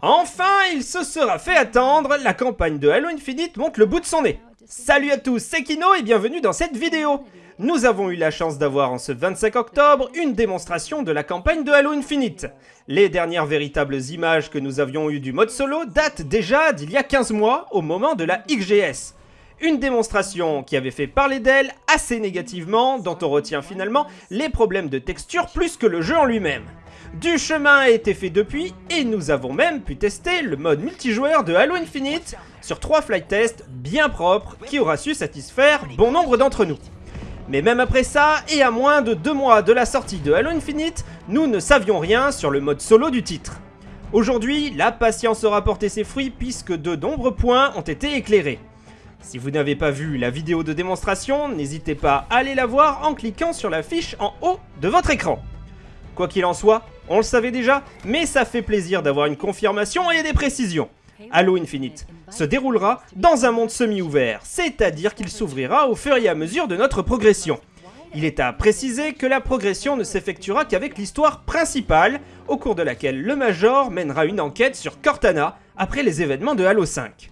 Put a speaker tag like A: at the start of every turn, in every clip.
A: Enfin, il se sera fait attendre, la campagne de Halo Infinite monte le bout de son nez. Salut à tous, c'est Kino et bienvenue dans cette vidéo Nous avons eu la chance d'avoir en ce 25 octobre une démonstration de la campagne de Halo Infinite. Les dernières véritables images que nous avions eues du mode solo datent déjà d'il y a 15 mois, au moment de la XGS. Une démonstration qui avait fait parler d'elle assez négativement, dont on retient finalement les problèmes de texture plus que le jeu en lui-même. Du chemin a été fait depuis, et nous avons même pu tester le mode multijoueur de Halo Infinite sur trois flight tests bien propres qui aura su satisfaire bon nombre d'entre nous. Mais même après ça, et à moins de deux mois de la sortie de Halo Infinite, nous ne savions rien sur le mode solo du titre. Aujourd'hui, la patience aura porté ses fruits puisque de nombreux points ont été éclairés. Si vous n'avez pas vu la vidéo de démonstration, n'hésitez pas à aller la voir en cliquant sur la fiche en haut de votre écran. Quoi qu'il en soit, on le savait déjà, mais ça fait plaisir d'avoir une confirmation et des précisions. Halo Infinite se déroulera dans un monde semi-ouvert, c'est-à-dire qu'il s'ouvrira au fur et à mesure de notre progression. Il est à préciser que la progression ne s'effectuera qu'avec l'histoire principale, au cours de laquelle le Major mènera une enquête sur Cortana après les événements de Halo 5.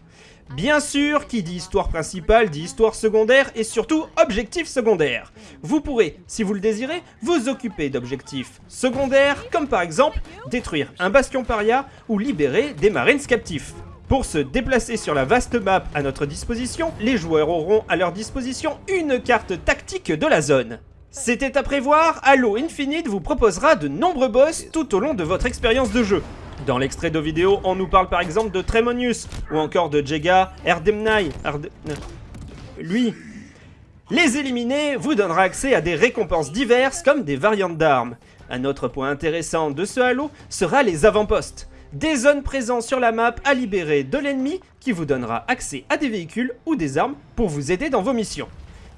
A: Bien sûr, qui dit histoire principale dit histoire secondaire et surtout objectif secondaire. Vous pourrez, si vous le désirez, vous occuper d'objectifs secondaires comme par exemple détruire un bastion paria ou libérer des marines captifs. Pour se déplacer sur la vaste map à notre disposition, les joueurs auront à leur disposition une carte tactique de la zone. C'était à prévoir, Halo Infinite vous proposera de nombreux boss tout au long de votre expérience de jeu. Dans l'extrait de vidéo, on nous parle par exemple de Tremonius, ou encore de Jega Erdemnai. Lui. Les éliminer vous donnera accès à des récompenses diverses comme des variantes d'armes. Un autre point intéressant de ce Halo sera les avant-postes. Des zones présentes sur la map à libérer de l'ennemi qui vous donnera accès à des véhicules ou des armes pour vous aider dans vos missions.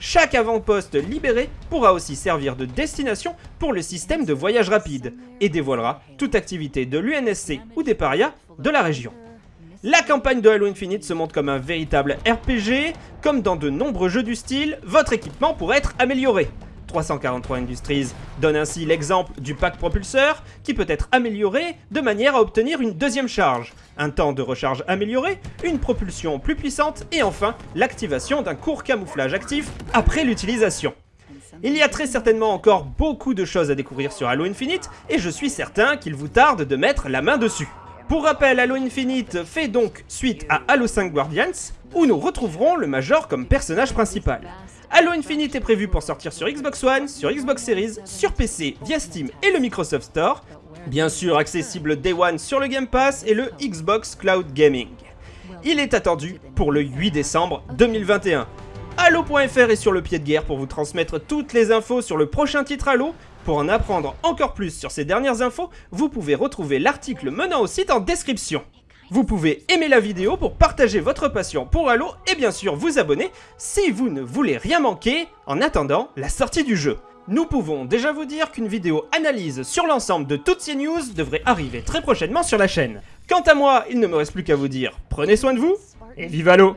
A: Chaque avant-poste libéré pourra aussi servir de destination pour le système de voyage rapide et dévoilera toute activité de l'UNSC ou des parias de la région. La campagne de Halo Infinite se montre comme un véritable RPG, comme dans de nombreux jeux du style, votre équipement pourrait être amélioré. 343 Industries donne ainsi l'exemple du pack propulseur qui peut être amélioré de manière à obtenir une deuxième charge, un temps de recharge amélioré, une propulsion plus puissante et enfin l'activation d'un court camouflage actif après l'utilisation. Il y a très certainement encore beaucoup de choses à découvrir sur Halo Infinite et je suis certain qu'il vous tarde de mettre la main dessus. Pour rappel, Halo Infinite fait donc suite à Halo 5 Guardians, où nous retrouverons le Major comme personnage principal. Halo Infinite est prévu pour sortir sur Xbox One, sur Xbox Series, sur PC via Steam et le Microsoft Store, bien sûr accessible Day One sur le Game Pass et le Xbox Cloud Gaming. Il est attendu pour le 8 décembre 2021. Halo.fr est sur le pied de guerre pour vous transmettre toutes les infos sur le prochain titre Halo. Pour en apprendre encore plus sur ces dernières infos, vous pouvez retrouver l'article menant au site en description. Vous pouvez aimer la vidéo pour partager votre passion pour Halo et bien sûr vous abonner si vous ne voulez rien manquer en attendant la sortie du jeu. Nous pouvons déjà vous dire qu'une vidéo analyse sur l'ensemble de toutes ces news devrait arriver très prochainement sur la chaîne. Quant à moi, il ne me reste plus qu'à vous dire prenez soin de vous et vive Halo